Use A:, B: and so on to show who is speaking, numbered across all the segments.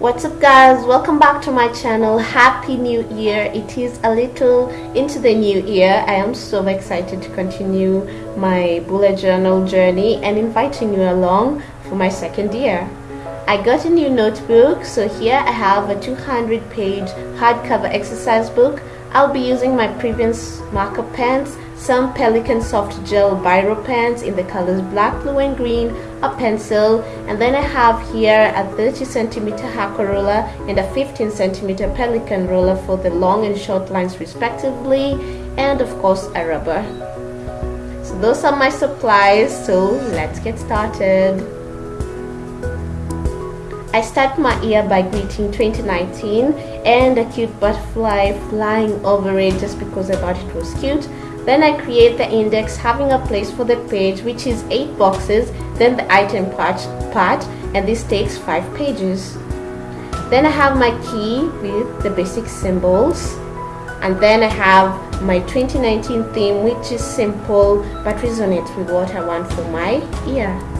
A: what's up guys? Welcome back to my channel. Happy new year. It is a little into the new year. I am so excited to continue my bullet journal journey and inviting you along for my second year. I got a new notebook. So here i have a 200 page hardcover exercise book i'll be using my previous marker pens some Pelikan soft gel biro pens in the colors black, blue and green, a pencil and then I have here a 30 centimeter Hakko ruler and a 15 centimeter Pelikan ruler for the long and short lines respectively and of course a rubber. So those are my supplies so let's get started. I start my year by greeting 2019 and a cute butterfly flying over it just because I thought it was cute. Then I create the index having a place for the page which is 8 boxes, then the item part, part and this takes 5 pages. Then I have my key with the basic symbols and then I have my 2019 theme which is simple but resonates with what I want for my year.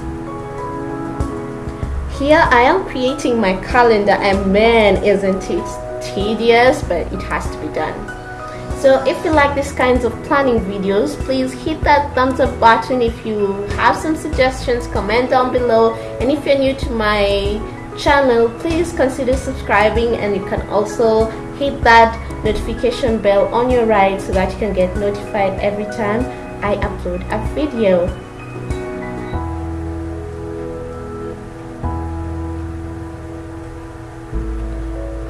A: Here I am creating my calendar and man isn't it tedious but it has to be done. So if you like these kinds of planning videos, please hit that thumbs up button. If you have some suggestions, comment down below. And if you're new to my channel, please consider subscribing and you can also hit that notification bell on your right so that you can get notified every time I upload a video.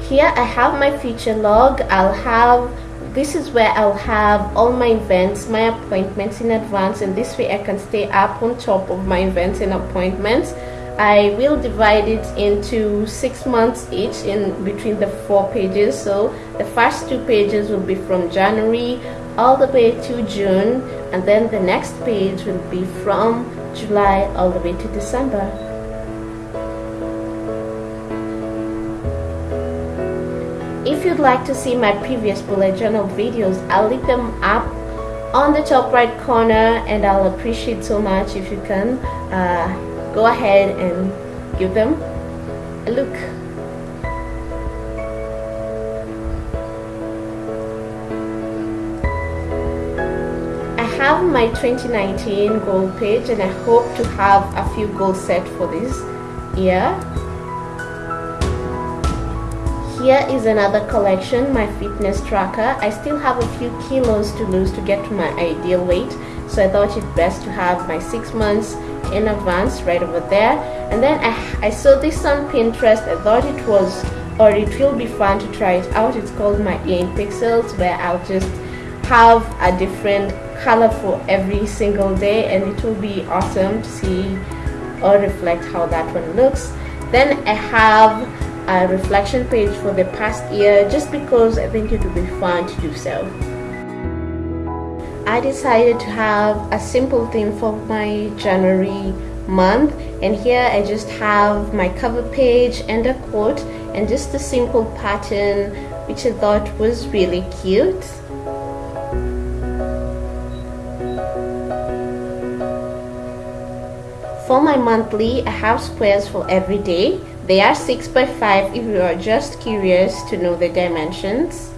A: Here I have my future log. I'll have this is where I'll have all my events, my appointments in advance and this way I can stay up on top of my events and appointments. I will divide it into six months each in between the four pages. So the first two pages will be from January all the way to June and then the next page will be from July all the way to December. If you'd like to see my previous bullet journal videos, I'll link them up on the top right corner and I'll appreciate so much if you can uh, go ahead and give them a look. I have my 2019 goal page and I hope to have a few goals set for this year here is another collection, my fitness tracker. I still have a few kilos to lose to get to my ideal weight. So I thought it best to have my six months in advance right over there. And then I, I saw this on Pinterest. I thought it was or it will be fun to try it out. It's called my in pixels where I'll just have a different color for every single day and it will be awesome to see or reflect how that one looks. Then I have a reflection page for the past year just because I think it would be fun to do so. I decided to have a simple theme for my January month and here I just have my cover page and a quote and just a simple pattern which I thought was really cute. For my monthly, I have squares for every day they are 6 by 5 if you are just curious to know the dimensions.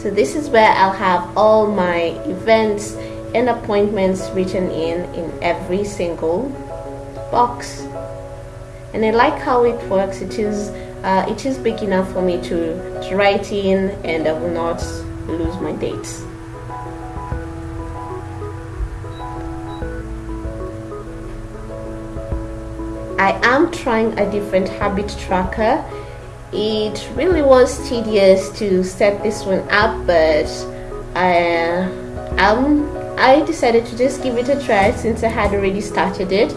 A: So this is where I'll have all my events and appointments written in in every single box. And I like how it works. It is uh, it is big enough for me to, to write in and I will not lose my dates. I am trying a different habit tracker. It really was tedious to set this one up, but I, um, I decided to just give it a try since I had already started it.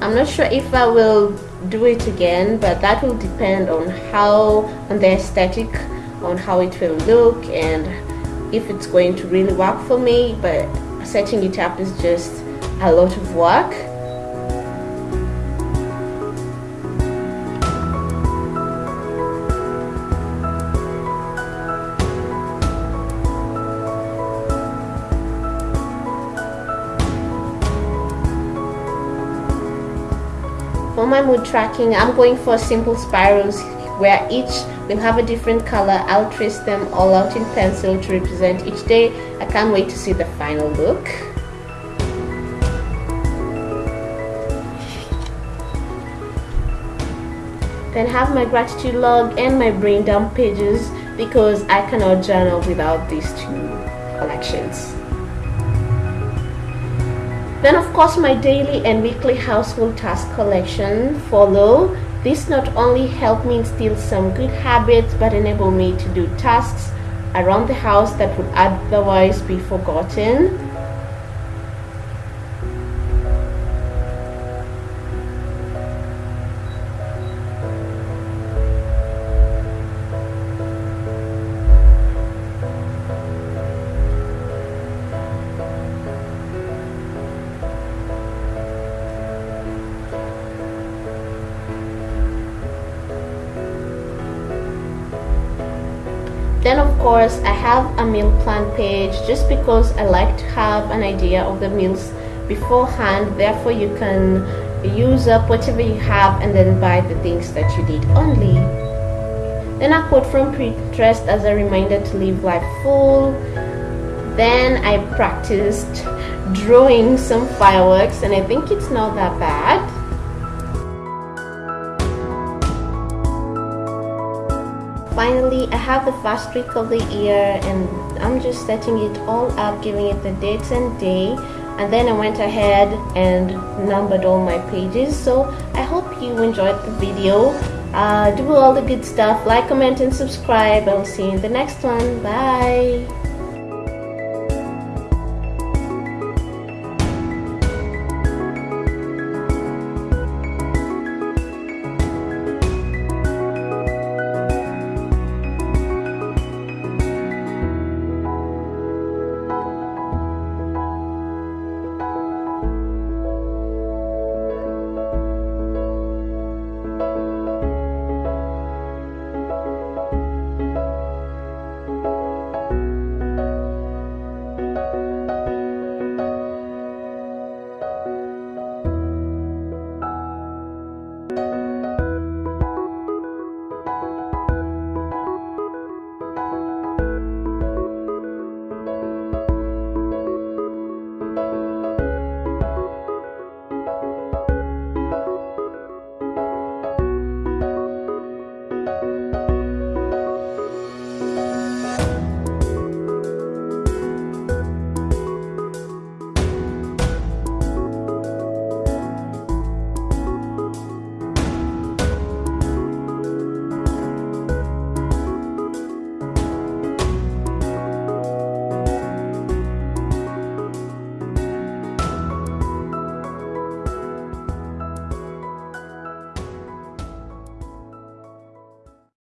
A: I'm not sure if I will do it again, but that will depend on how, on the aesthetic, on how it will look, and if it's going to really work for me. But setting it up is just a lot of work my mood tracking I'm going for simple spirals where each will have a different color. I'll trace them all out in pencil to represent each day. I can't wait to see the final look. Then have my gratitude log and my brain dump pages because I cannot journal without these two collections then of course my daily and weekly household task collection follow. This not only helped me instill some good habits but enable me to do tasks around the house that would otherwise be forgotten. Then of course I have a meal plan page just because I like to have an idea of the meals beforehand. Therefore you can use up whatever you have and then buy the things that you need only. Then a quote from Pinterest as a reminder to live life full. Then I practiced drawing some fireworks and I think it's not that bad finally I have the first week of the year and I'm just setting it all up giving it the dates and day. And then I went ahead and numbered all my pages. So I hope you enjoyed the video. Uh, do all the good stuff. Like comment and subscribe. I'll see you in the next one. Bye